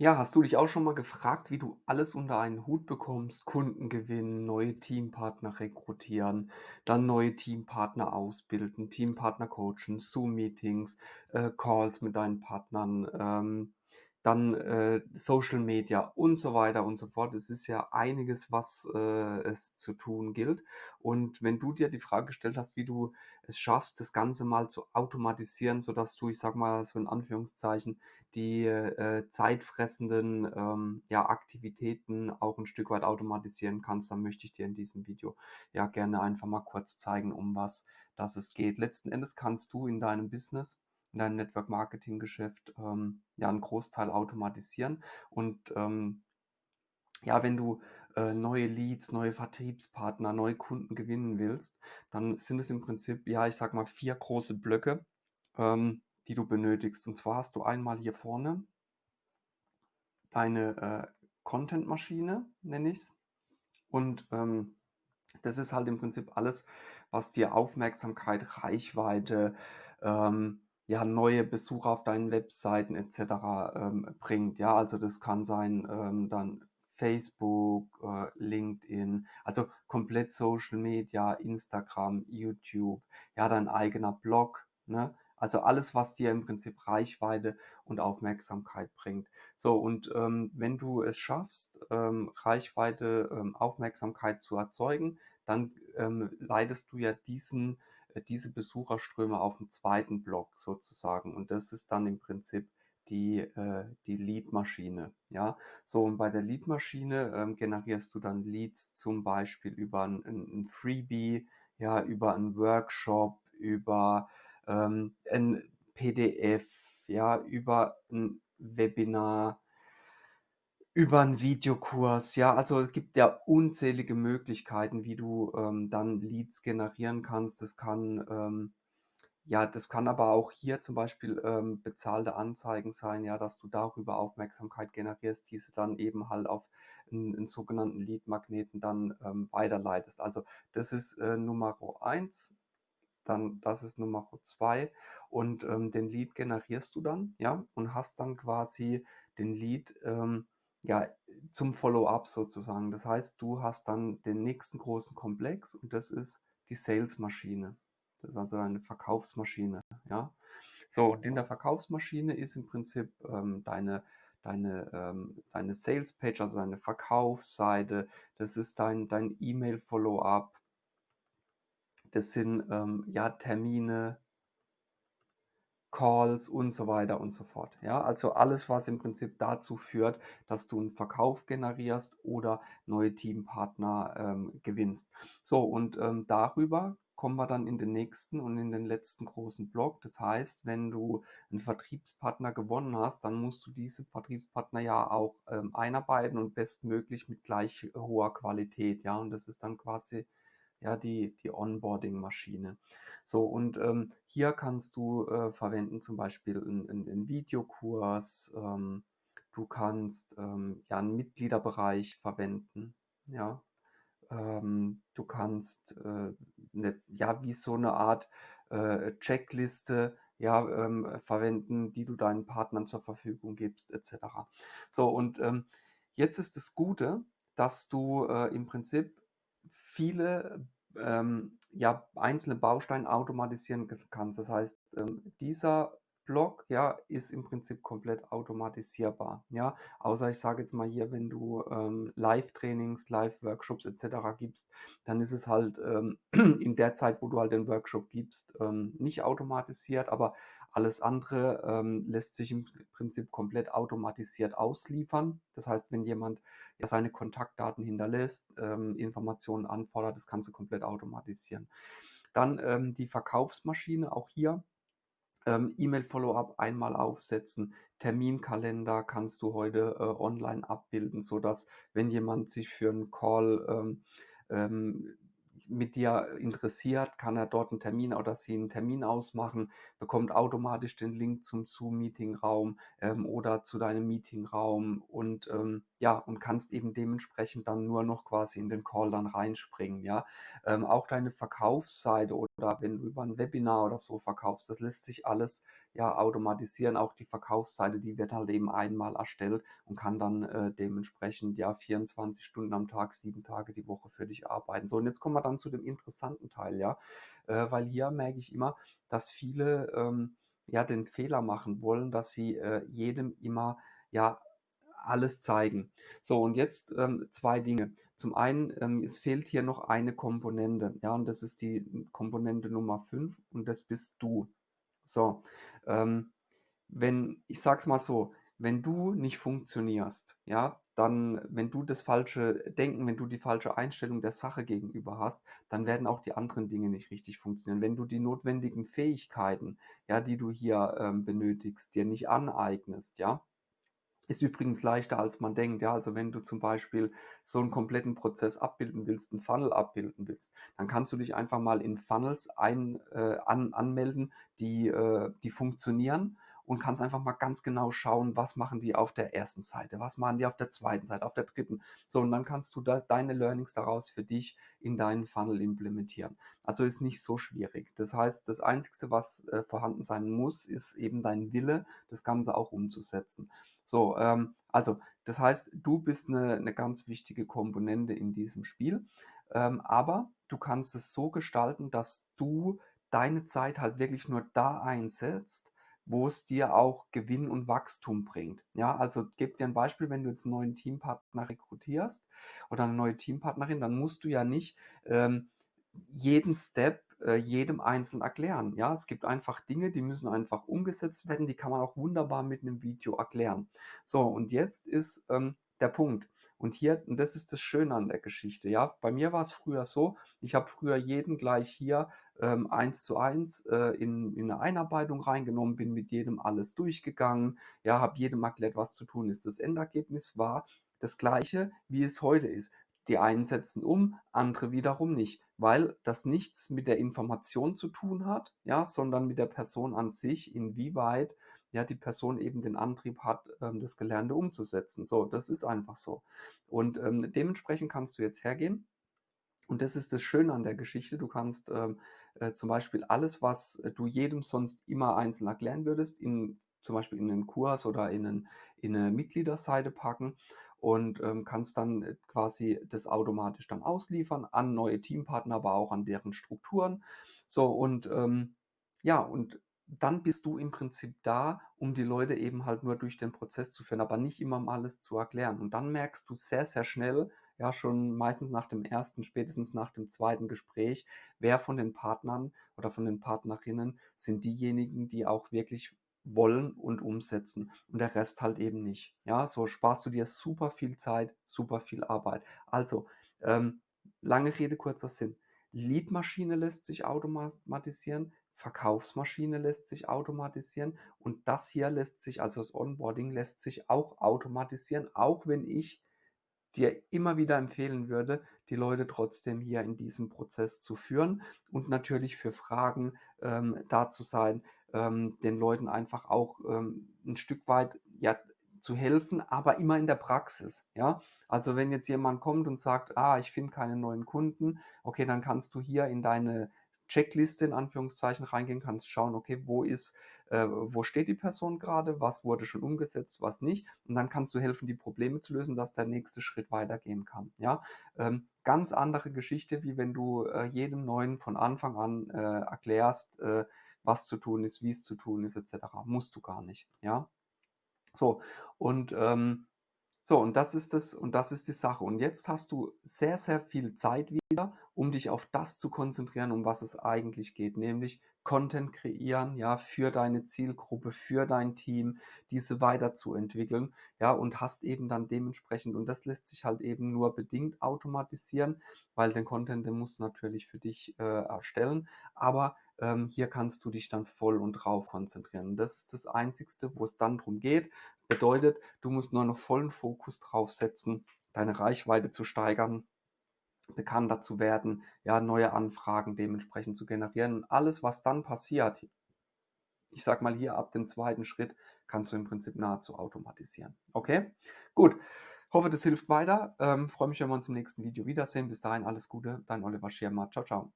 Ja, hast du dich auch schon mal gefragt, wie du alles unter einen Hut bekommst? Kunden gewinnen, neue Teampartner rekrutieren, dann neue Teampartner ausbilden, Teampartner coachen, Zoom-Meetings, äh, Calls mit deinen Partnern, ähm, dann äh, Social Media und so weiter und so fort. Es ist ja einiges, was äh, es zu tun gilt. Und wenn du dir die Frage gestellt hast, wie du es schaffst, das Ganze mal zu automatisieren, sodass du, ich sag mal so in Anführungszeichen, die äh, zeitfressenden ähm, ja, Aktivitäten auch ein Stück weit automatisieren kannst, dann möchte ich dir in diesem Video ja gerne einfach mal kurz zeigen, um was das es geht. Letzten Endes kannst du in deinem Business in deinem Network-Marketing-Geschäft ähm, ja einen Großteil automatisieren. Und ähm, ja, wenn du äh, neue Leads, neue Vertriebspartner, neue Kunden gewinnen willst, dann sind es im Prinzip, ja, ich sag mal, vier große Blöcke, ähm, die du benötigst. Und zwar hast du einmal hier vorne deine äh, Content-Maschine, nenne ich es. Und ähm, das ist halt im Prinzip alles, was dir Aufmerksamkeit, Reichweite, ähm, ja, neue Besucher auf deinen Webseiten etc. Ähm, bringt. Ja, also das kann sein ähm, dann Facebook, äh, LinkedIn, also komplett Social Media, Instagram, YouTube, ja, dein eigener Blog, ne? Also alles, was dir im Prinzip Reichweite und Aufmerksamkeit bringt. So, und ähm, wenn du es schaffst, ähm, Reichweite, ähm, Aufmerksamkeit zu erzeugen, dann ähm, leitest du ja diesen diese Besucherströme auf dem zweiten Block sozusagen. Und das ist dann im Prinzip die, äh, die Lead-Maschine. Ja, so und bei der Lead-Maschine ähm, generierst du dann Leads zum Beispiel über ein, ein, ein Freebie, ja, über einen Workshop, über ähm, ein PDF, ja, über ein Webinar, über 'n Videokurs, ja, also es gibt ja unzählige Möglichkeiten, wie du, ähm, dann Leads generieren kannst. Das kann, ähm ja, das kann aber auch hier zum Beispiel, ähm, bezahlte Anzeigen sein, ja, dass du darüber Aufmerksamkeit generierst, diese dann eben halt auf 'n 'n sogenannten Lead-Magneten dann, ähm, weiterleitest. Also, das ist, äh, Numero eins dann das ist Nummer zwei und, ähm, den Lead generierst du dann, ja, und hast dann quasi den Lead, ähm, ja, zum Follow-up sozusagen. Das heißt, du hast dann den nächsten großen Komplex und das ist die Sales-Maschine. Das ist also eine Verkaufsmaschine, ja. So, und in der Verkaufsmaschine ist im Prinzip, ähm, deine deine, ähm deine Sales-Page, also deine Verkaufsseite, das ist dein dein E-Mail-Follow-up, das sind, ähm, ja, Termine Calls und so weiter und so fort. Ja, also alles, was im Prinzip dazu führt, dass du einen Verkauf generierst oder neue Teampartner, ähm, gewinnst. So und, ähm, darüber kommen wir dann in den nächsten und in den letzten großen Block. Das heißt, wenn du einen Vertriebspartner gewonnen hast, dann musst du diese Vertriebspartner ja auch, ähm, einarbeiten und bestmöglich mit gleich hoher Qualität, ja? Und das ist dann quasi ja, die, die Onboarding-Maschine. So, und ähm, hier kannst du äh, verwenden zum Beispiel einen Videokurs, ähm, du kannst ähm, ja einen Mitgliederbereich verwenden, ja. Ähm, du kannst äh, 'ne ja, wie so eine Art äh, Checkliste, ja, ähm, verwenden, die du deinen Partnern zur Verfügung gibst, et cetera. So, und ähm, jetzt ist das Gute, dass du äh, im Prinzip viele, ähm, ja, einzelne Bausteine automatisieren kannst. Das heißt, ähm, dieser Block, ja, ist im Prinzip komplett automatisierbar, ja? Außer ich sage jetzt mal hier, wenn du, ähm, Live-Trainings, Live-Workshops et cetera gibst, dann ist es halt, ähm, in der Zeit, wo du halt den Workshop gibst, ähm, nicht automatisiert, aber alles andere, ähm, lässt sich im Prinzip komplett automatisiert ausliefern. Das heißt, wenn jemand ja seine Kontaktdaten hinterlässt, ähm, Informationen anfordert, das kannst du komplett automatisieren. Dann, ähm, die Verkaufsmaschine, auch hier, ähm, E-Mail-Follow-up einmal aufsetzen. Terminkalender kannst du heute, äh, online abbilden, sodass, wenn jemand sich für einen Call, ähm, ähm, mit dir interessiert, kann er dort einen Termin oder sie einen Termin ausmachen, bekommt automatisch den Link zum Zoom-Meetingraum, ähm, oder zu deinem Meetingraum und, ähm, ja, und kannst eben dementsprechend dann nur noch quasi in den Call dann reinspringen, ja. Ähm, auch deine Verkaufsseite oder wenn du über ein Webinar oder so verkaufst, das lässt sich alles, ja, automatisieren. Auch die Verkaufsseite, die wird halt eben einmal erstellt und kann dann äh, dementsprechend ja 24 Stunden am Tag, sieben Tage die Woche für dich arbeiten. So, und jetzt kommen wir dann zu dem interessanten Teil, ja, äh, weil hier merke ich immer, dass viele ähm, ja den Fehler machen wollen, dass sie äh, jedem immer ja alles zeigen. So, und jetzt ähm, zwei Dinge. Zum einen, ähm, es fehlt hier noch eine Komponente, ja, und das ist die Komponente Nummer 5 und das bist du. So, ähm, wenn, ich sag's mal so, wenn du nicht funktionierst, ja, dann, wenn du das falsche Denken, wenn du die falsche Einstellung der Sache gegenüber hast, dann werden auch die anderen Dinge nicht richtig funktionieren. Wenn du die notwendigen Fähigkeiten, ja, die du hier ähm, benötigst, dir nicht aneignest, ja, ist übrigens leichter, als man denkt. Ja, also wenn du zum Beispiel so einen kompletten Prozess abbilden willst, 'n Funnel abbilden willst, dann kannst du dich einfach mal in Funnels ein äh, an anmelden, die äh, die funktionieren und kannst einfach mal ganz genau schauen, was machen die auf der ersten Seite, was machen die auf der zweiten Seite, auf der dritten. So, und dann kannst du da deine Learnings daraus für dich in deinen Funnel implementieren. Also ist nicht so schwierig. Das heißt, das Einzige, was äh, vorhanden sein muss, ist eben dein Wille, das Ganze auch umzusetzen. So, ähm, also das heißt, du bist eine 'ne ganz wichtige Komponente in diesem Spiel, ähm, aber du kannst es so gestalten, dass du deine Zeit halt wirklich nur da einsetzt, wo es dir auch Gewinn und Wachstum bringt. Ja, also gebe dir ein Beispiel, wenn du jetzt 'n neuen Teampartner rekrutierst oder eine neue Teampartnerin, dann musst du ja nicht, ähm, jeden Step äh, jedem einzeln erklären. Ja, es gibt einfach Dinge, die müssen einfach umgesetzt werden, die kann man auch wunderbar mit einem Video erklären. So, und jetzt ist ähm, der Punkt. Und hier, und das ist das Schöne an der Geschichte, ja. Bei mir war es früher so, ich habe früher jeden gleich hier ähm, eins zu eins äh, in, in eine Einarbeitung reingenommen, bin mit jedem alles durchgegangen, ja, habe jedem erklärt, was zu tun ist. Das Endergebnis war das gleiche, wie es heute ist. Die einen setzen um, andere wiederum nicht, weil das nichts mit der Information zu tun hat, ja, sondern mit der Person an sich, inwieweit ja die Person eben den Antrieb hat, ähm, das Gelernte umzusetzen. So, das ist einfach so. Und ähm, dementsprechend kannst du jetzt hergehen. Und das ist das Schöne an der Geschichte. Du kannst ähm, äh, zum Beispiel alles, was du jedem sonst immer einzeln erklären würdest, in, zum Beispiel in einen Kurs oder in, einen, in eine Mitgliederseite packen und ähm, kannst dann äh, quasi das automatisch dann ausliefern an neue Teampartner, aber auch an deren Strukturen. So und ähm, ja, und dann bist du im Prinzip da, um die Leute eben halt nur durch den Prozess zu führen, aber nicht immer mal alles zu erklären. Und dann merkst du sehr, sehr schnell, ja, schon meistens nach dem ersten, spätestens nach dem zweiten Gespräch, wer von den Partnern oder von den Partnerinnen sind diejenigen, die auch wirklich wollen und umsetzen und der Rest halt eben nicht. Ja, so sparst du dir super viel Zeit, super viel Arbeit. Also, ähm, lange Rede, kurzer Sinn. Leadmaschine lässt sich automatisieren, Verkaufsmaschine lässt sich automatisieren und das hier lässt sich, also das Onboarding lässt sich auch automatisieren, auch wenn ich dir immer wieder empfehlen würde, die Leute trotzdem hier in diesem Prozess zu führen und natürlich für Fragen ähm, da zu sein, ähm, den Leuten einfach auch ähm, ein Stück weit ja, zu helfen, aber immer in der Praxis. Ja? Also wenn jetzt jemand kommt und sagt, ah, ich finde keine neuen Kunden, okay, dann kannst du hier in deine Checkliste in Anführungszeichen reingehen, kannst schauen, okay, wo ist, äh, wo steht die Person gerade, was wurde schon umgesetzt, was nicht. Und dann kannst du helfen, die Probleme zu lösen, dass der nächste Schritt weitergehen kann. Ja, ähm, ganz andere Geschichte, wie wenn du äh, jedem Neuen von Anfang an äh, erklärst, äh, was zu tun ist, wie es zu tun ist, etc. Musst du gar nicht. Ja, so und ähm, so, und das ist das und das ist die Sache. Und jetzt hast du sehr, sehr viel Zeit wieder, um dich auf das zu konzentrieren, um was es eigentlich geht, nämlich Content kreieren, ja, für deine Zielgruppe, für dein Team, diese weiterzuentwickeln, ja, und hast eben dann dementsprechend, und das lässt sich halt eben nur bedingt automatisieren, weil den Content, den musst du natürlich für dich äh, erstellen, aber ähm, hier kannst du dich dann voll und drauf konzentrieren. Das ist das Einzigste, wo es dann darum geht. Bedeutet, du musst nur noch vollen Fokus drauf setzen, deine Reichweite zu steigern, bekannter zu werden, ja, neue Anfragen dementsprechend zu generieren. Und alles, was dann passiert, ich sag mal hier ab dem zweiten Schritt, kannst du im Prinzip nahezu automatisieren. Okay? Gut. Hoffe, das hilft weiter. Ähm, freue mich, wenn wir uns im nächsten Video wiedersehen. Bis dahin alles Gute, dein Oliver Schirmer. Ciao, ciao.